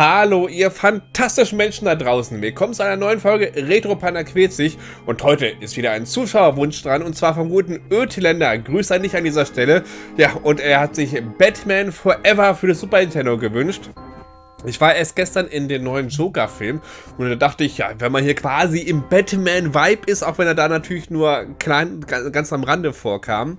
Hallo, ihr fantastischen Menschen da draußen. Willkommen zu einer neuen Folge Retro Panda quält sich. Und heute ist wieder ein Zuschauerwunsch dran, und zwar vom guten Ötländer. Grüße an dich an dieser Stelle. Ja, und er hat sich Batman Forever für das Super Nintendo gewünscht. Ich war erst gestern in den neuen Joker-Film und da dachte ich, ja, wenn man hier quasi im Batman-Vibe ist, auch wenn er da natürlich nur klein, ganz am Rande vorkam,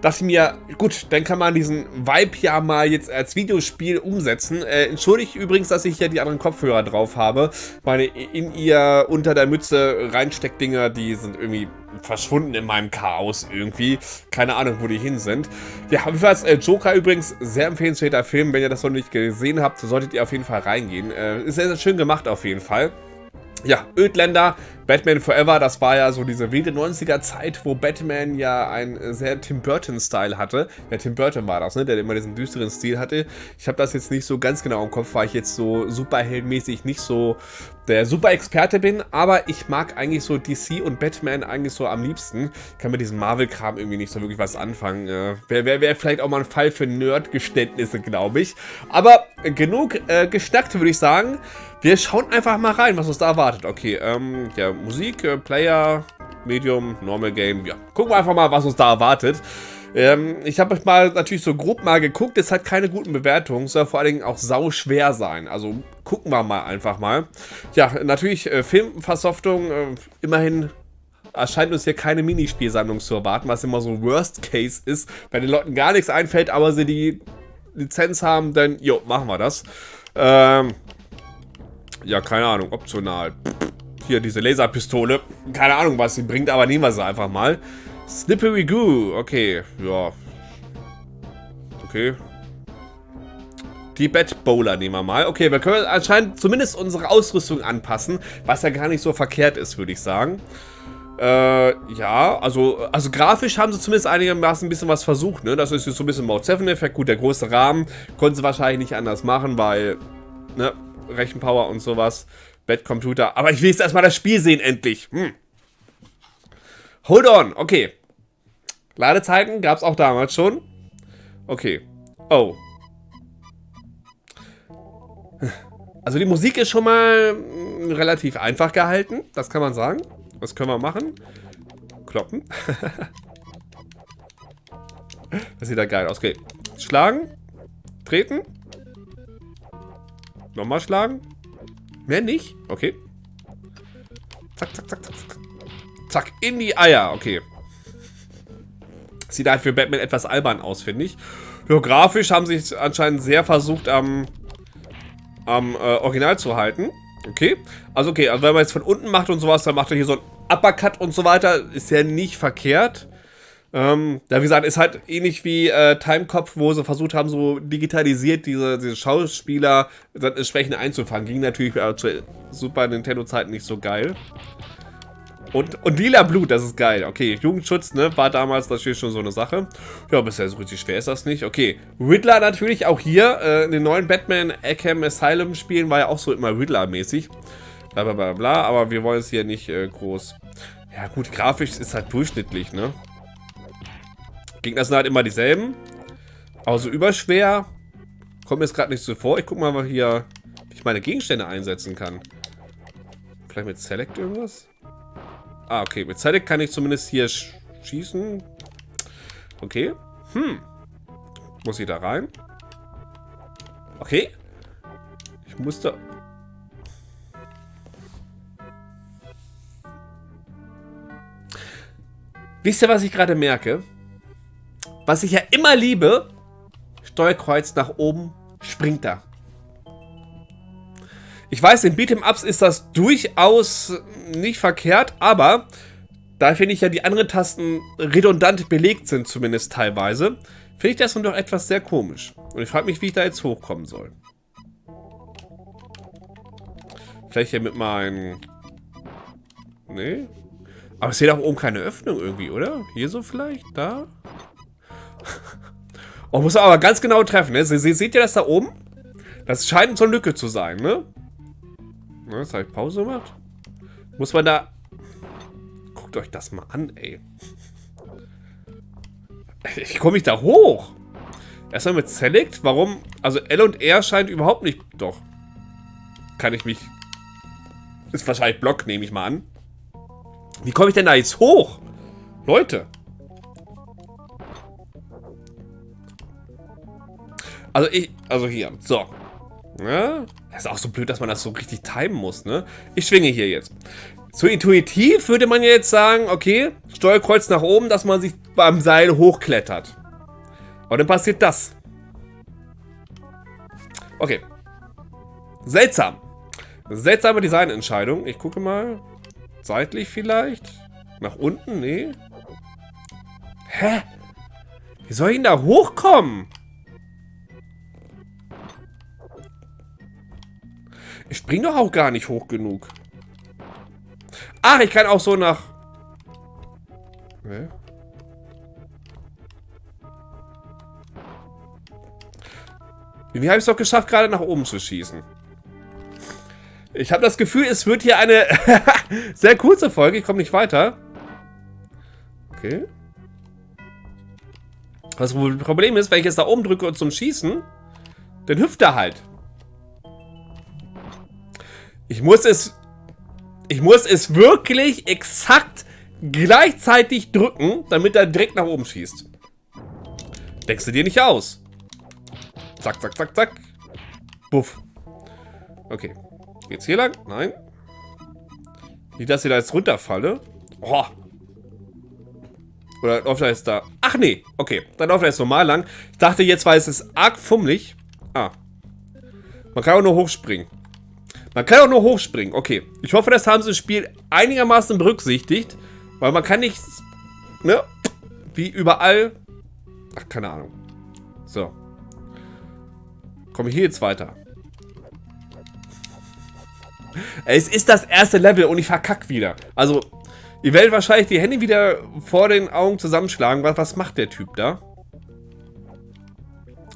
dachte ich mir, gut, dann kann man diesen Vibe ja mal jetzt als Videospiel umsetzen. Äh, entschuldigt übrigens, dass ich hier die anderen Kopfhörer drauf habe. Meine in ihr unter der Mütze Reinsteckdinger, die sind irgendwie verschwunden in meinem Chaos irgendwie. Keine Ahnung, wo die hin sind. Ja, jedenfalls äh, Joker übrigens sehr empfehlenswerter Film. Wenn ihr das noch nicht gesehen habt, solltet ihr auf jeden Fall reingehen. Äh, ist sehr, sehr schön gemacht auf jeden Fall. Ja, Ödländer, Batman Forever, das war ja so diese wilde 90er Zeit, wo Batman ja einen sehr Tim Burton-Style hatte. Ja, Tim Burton war das, ne, der immer diesen düsteren Stil hatte. Ich habe das jetzt nicht so ganz genau im Kopf, weil ich jetzt so superheldmäßig nicht so der Super-Experte bin, aber ich mag eigentlich so DC und Batman eigentlich so am liebsten. Ich kann mit diesem Marvel-Kram irgendwie nicht so wirklich was anfangen. Äh, Wäre wär, wär vielleicht auch mal ein Fall für Nerd-Geständnisse, glaube ich. Aber genug äh, gestackt, würde ich sagen. Wir schauen einfach mal rein, was uns da erwartet. Okay, ähm, ja, Musik, äh, Player, Medium, Normal Game. Ja, gucken wir einfach mal, was uns da erwartet. Ähm, ich habe euch mal natürlich so grob mal geguckt. Es hat keine guten Bewertungen. Soll vor allen Dingen auch sau schwer sein. Also gucken wir mal einfach mal. Ja, natürlich äh, Filmversoftung. Äh, immerhin erscheint uns hier keine Minispielsammlung zu erwarten, was immer so Worst Case ist. Wenn den Leuten gar nichts einfällt, aber sie die Lizenz haben, dann, jo, machen wir das. Ähm, ja, keine Ahnung, optional. Hier, diese Laserpistole. Keine Ahnung, was sie bringt, aber nehmen wir sie einfach mal. Slippery Goo. Okay, ja. Okay. Die Bat Bowler nehmen wir mal. Okay, wir können anscheinend zumindest unsere Ausrüstung anpassen, was ja gar nicht so verkehrt ist, würde ich sagen. Äh, ja, also, also grafisch haben sie zumindest einigermaßen ein bisschen was versucht, ne? Das ist jetzt so ein bisschen Mode 7-Effekt. Gut, der große Rahmen konnten sie wahrscheinlich nicht anders machen, weil, ne, Rechenpower und sowas. Bettcomputer. Aber ich will jetzt erstmal das Spiel sehen, endlich. Hm. Hold on. Okay. Ladezeiten gab es auch damals schon. Okay. Oh. Also die Musik ist schon mal hm, relativ einfach gehalten. Das kann man sagen. Was können wir machen? Kloppen. das sieht da geil aus. Okay. Schlagen. Treten. Nochmal schlagen. Mehr nicht? Okay. Zack, zack, zack, zack, zack. Zack, in die Eier. Okay. Sieht halt für Batman etwas albern aus, finde ich. Geografisch haben sie sich anscheinend sehr versucht, am, am äh, Original zu halten. Okay. Also okay, also wenn man jetzt von unten macht und sowas, dann macht er hier so ein Uppercut und so weiter. Ist ja nicht verkehrt. Ähm, ja, wie gesagt, ist halt ähnlich wie äh, Timecop, wo sie versucht haben, so digitalisiert diese, diese Schauspieler entsprechend einzufangen. Ging natürlich äh, zur Super Nintendo-Zeit nicht so geil. Und, und lila Blut, das ist geil. Okay, Jugendschutz, ne, war damals natürlich schon so eine Sache. Ja, bisher so richtig schwer ist das nicht. Okay, Riddler natürlich auch hier. Äh, in den neuen Batman Arkham Asylum Spielen war ja auch so immer Riddler-mäßig. Bla bla bla bla, aber wir wollen es hier nicht äh, groß... Ja gut, grafisch ist halt durchschnittlich, ne? Gegner sind halt immer dieselben. Aber so überschwer kommt mir jetzt gerade nicht so vor. Ich guck mal, hier, wie ich meine Gegenstände einsetzen kann. Vielleicht mit Select irgendwas? Ah, okay. Mit Select kann ich zumindest hier sch schießen. Okay. Hm. Muss ich da rein? Okay. Ich musste... Wisst ihr, was ich gerade merke? Was ich ja immer liebe, Steuerkreuz nach oben, springt da. Ich weiß, in Beat'em-Ups ist das durchaus nicht verkehrt, aber da finde ich ja die anderen Tasten redundant belegt sind, zumindest teilweise, finde ich das nun doch etwas sehr komisch. Und ich frage mich, wie ich da jetzt hochkommen soll. Vielleicht hier mit meinem... Nee. Aber es sieht auch oben keine Öffnung irgendwie, oder? Hier so vielleicht? Da? Oh, muss aber ganz genau treffen, ne? Sie, seht ihr das da oben? Das scheint so eine Lücke zu sein, ne? Na, jetzt habe ich Pause gemacht. Muss man da... Guckt euch das mal an, ey. Ich komme nicht da hoch. Erstmal mit Select. Warum? Also L und R scheint überhaupt nicht... Doch. kann ich mich... Ist wahrscheinlich Block, nehme ich mal an. Wie komme ich denn da jetzt hoch? Leute. Also ich... Also hier. So. Ja. Das ist auch so blöd, dass man das so richtig timen muss, ne? Ich schwinge hier jetzt. So intuitiv würde man jetzt sagen, okay, Steuerkreuz nach oben, dass man sich beim Seil hochklettert. Und dann passiert das. Okay. Seltsam. Seltsame Designentscheidung. Ich gucke mal. Seitlich vielleicht? Nach unten? Nee. Hä? Wie soll ich denn da hochkommen? Ich spring doch auch gar nicht hoch genug. Ach, ich kann auch so nach... Nee. Wie habe ich es doch geschafft, gerade nach oben zu schießen? Ich habe das Gefühl, es wird hier eine sehr kurze Folge. Ich komme nicht weiter. Okay. Das Problem ist, wenn ich jetzt da oben drücke zum Schießen, dann hüpft er halt. Ich muss es... Ich muss es wirklich exakt gleichzeitig drücken, damit er direkt nach oben schießt. Denkst du dir nicht aus? Zack, zack, zack, zack. Buff. Okay. Geht's hier lang? Nein. Nicht, dass ich da jetzt runterfalle. Oh. Oder läuft er jetzt da? Ach nee. Okay. Dann läuft er jetzt normal lang. Ich dachte jetzt, weil es arg fummelig. Ah. Man kann auch nur hochspringen. Man kann auch nur hochspringen. Okay. Ich hoffe, das haben sie im Spiel einigermaßen berücksichtigt. Weil man kann nicht... Ne? Wie überall... Ach, keine Ahnung. So. Komme ich hier jetzt weiter? Es ist das erste Level und ich verkack wieder. Also, ihr werdet wahrscheinlich die Hände wieder vor den Augen zusammenschlagen. Was, was macht der Typ da?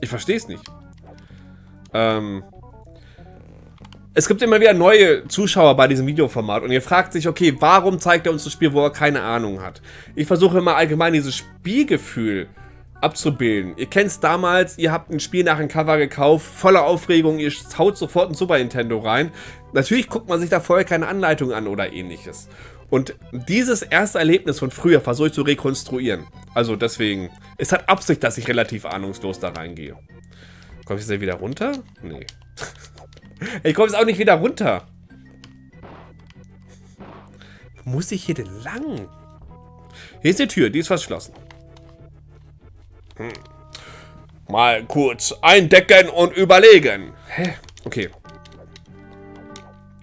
Ich verstehe es nicht. Ähm, es gibt immer wieder neue Zuschauer bei diesem Videoformat und ihr fragt sich, okay, warum zeigt er uns das Spiel, wo er keine Ahnung hat? Ich versuche immer allgemein dieses Spielgefühl abzubilden. Ihr kennt es damals, ihr habt ein Spiel nach einem Cover gekauft, voller Aufregung, ihr haut sofort ein Super Nintendo rein. Natürlich guckt man sich da vorher keine Anleitung an oder ähnliches. Und dieses erste Erlebnis von früher versuche ich zu rekonstruieren. Also deswegen, es hat Absicht, dass ich relativ ahnungslos da reingehe. Komme ich jetzt wieder runter? Nee. Ich komme jetzt auch nicht wieder runter. Muss ich hier denn lang? Hier ist die Tür, die ist verschlossen. Hm. Mal kurz eindecken und überlegen. Hä? Okay.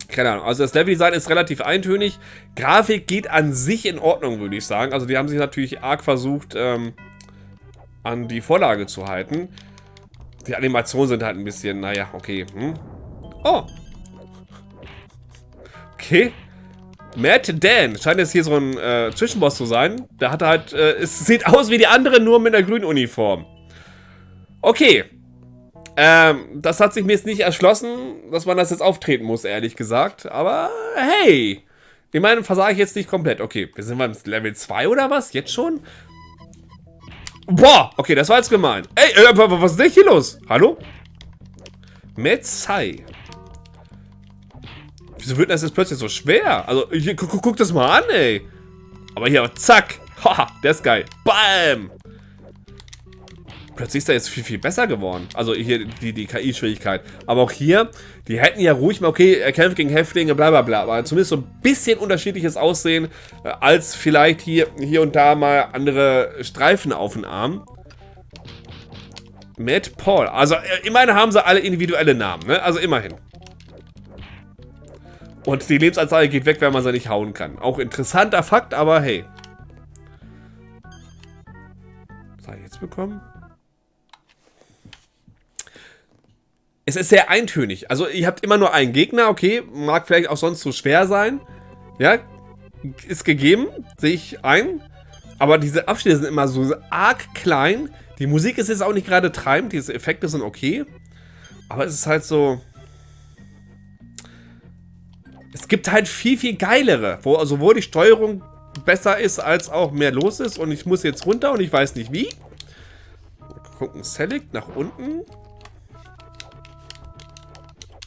Keine Ahnung. Also das Leveldesign ist relativ eintönig. Grafik geht an sich in Ordnung, würde ich sagen. Also die haben sich natürlich arg versucht, ähm, an die Vorlage zu halten. Die Animationen sind halt ein bisschen, naja, okay. Hm? Oh. Okay. Matt Dan scheint jetzt hier so ein äh, Zwischenboss zu sein. Der hat halt, äh, es sieht aus wie die anderen, nur mit einer grünen Uniform. Okay. Ähm, das hat sich mir jetzt nicht erschlossen, dass man das jetzt auftreten muss, ehrlich gesagt. Aber hey. Ich meine, versage ich jetzt nicht komplett. Okay, wir sind beim Level 2 oder was? Jetzt schon? Boah, okay, das war jetzt gemein. Ey, äh, was ist denn hier los? Hallo? Metzai. Wieso wird das jetzt plötzlich so schwer? Also, hier, guck, guck das mal an, ey. Aber hier, zack. Haha, der ist geil. Bam. Plötzlich ist er jetzt viel, viel besser geworden. Also hier die, die KI-Schwierigkeit. Aber auch hier, die hätten ja ruhig mal, okay, er kämpft gegen Häftlinge, bla bla bla. Aber zumindest so ein bisschen unterschiedliches Aussehen, äh, als vielleicht hier, hier und da mal andere Streifen auf den Arm. Matt Paul. Also äh, immerhin haben sie alle individuelle Namen, ne? Also immerhin. Und die Lebensanzeige geht weg, wenn man sie nicht hauen kann. Auch interessanter Fakt, aber hey. Was habe ich jetzt bekommen? Es ist sehr eintönig. Also ihr habt immer nur einen Gegner, okay. Mag vielleicht auch sonst zu schwer sein. Ja, ist gegeben, sehe ich ein. Aber diese Abschnitte sind immer so arg klein. Die Musik ist jetzt auch nicht gerade treibend, diese Effekte sind okay. Aber es ist halt so gibt halt viel, viel geilere, wo also, sowohl die Steuerung besser ist, als auch mehr los ist. Und ich muss jetzt runter und ich weiß nicht wie. Mal gucken, Select nach unten.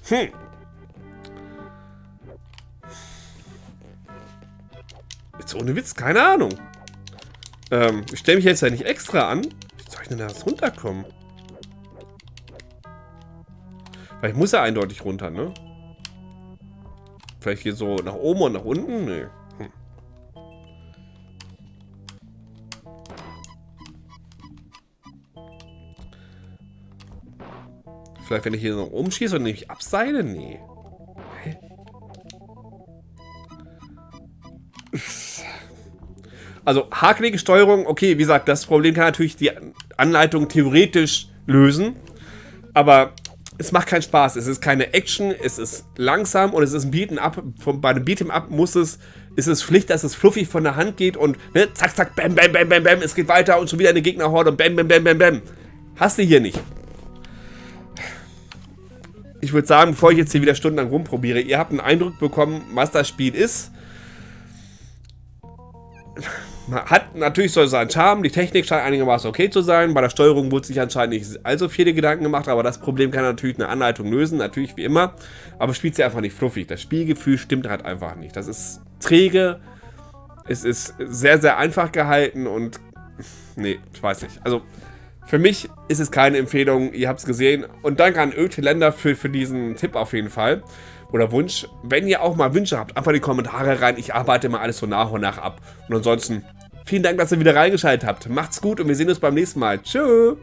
Hm. Jetzt ohne Witz, keine Ahnung. Ähm, ich stelle mich jetzt ja nicht extra an. Wie soll ich denn da jetzt runterkommen? Weil ich muss ja eindeutig runter, ne? Vielleicht hier so nach oben und nach unten? Nee. Hm. Vielleicht, wenn ich hier so umschieße und nämlich abseile? Nee. Also, hakelige Steuerung, okay, wie gesagt, das Problem kann natürlich die Anleitung theoretisch lösen. Aber es macht keinen Spaß. Es ist keine Action, es ist langsam und es ist ein Beat'em Up. Bei einem Beat'em Up muss es, ist es Pflicht, dass es fluffig von der Hand geht und ne, zack, zack, bam, bam, bam, bam, bam, es geht weiter und schon wieder eine Gegnerhorde und bam, bam, bam, bam, bam. Hast du hier nicht. Ich würde sagen, bevor ich jetzt hier wieder stundenlang rumprobiere, ihr habt einen Eindruck bekommen, was das Spiel ist hat natürlich so seinen Charme, die Technik scheint einigermaßen okay zu sein, bei der Steuerung wurde sich anscheinend nicht allzu viele Gedanken gemacht, aber das Problem kann natürlich eine Anleitung lösen, natürlich wie immer, aber spielt sie einfach nicht fluffig. Das Spielgefühl stimmt halt einfach nicht. Das ist träge, es ist sehr, sehr einfach gehalten und nee, ich weiß nicht. Also für mich ist es keine Empfehlung, ihr habt es gesehen und danke an Öteländer für, für diesen Tipp auf jeden Fall oder Wunsch. Wenn ihr auch mal Wünsche habt, einfach in die Kommentare rein. Ich arbeite mal alles so nach und nach ab. Und ansonsten, vielen Dank, dass ihr wieder reingeschaltet habt. Macht's gut und wir sehen uns beim nächsten Mal. Tschüss.